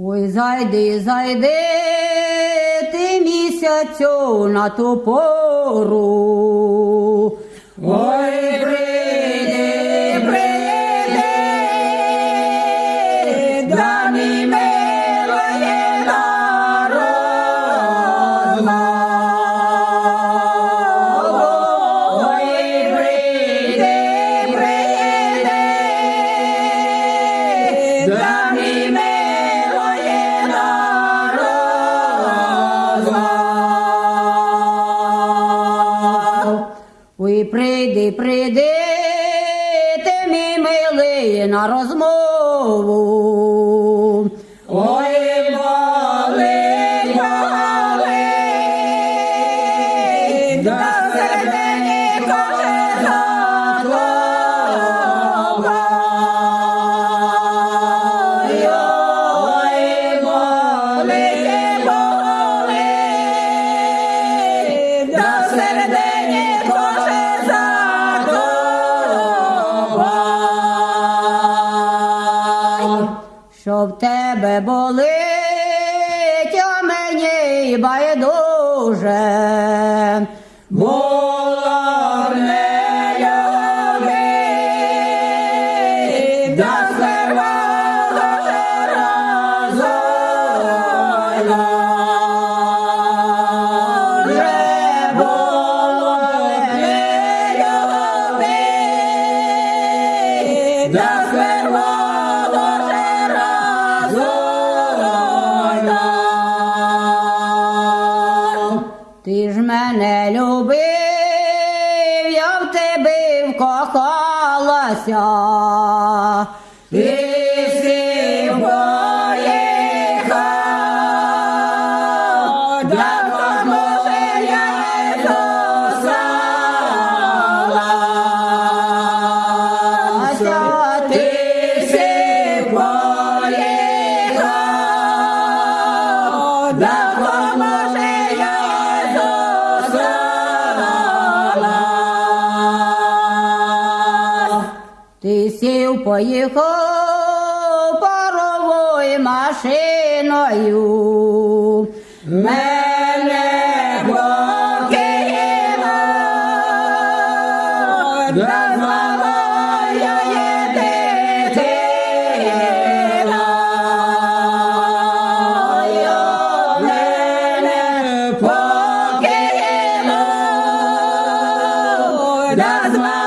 Ой, зайди, зайди, ти місяцю на ту пору. Ой, Прийди, прийди, ти мій милий на розмову. Ой, що в тебе болить, а мені байдуже. Була не любить, да сервала мене любив, я в тебе вкохалася. Ти сів поїхав паровою машиною. Мене покинуло, назвала я є Мене покинуло, назвала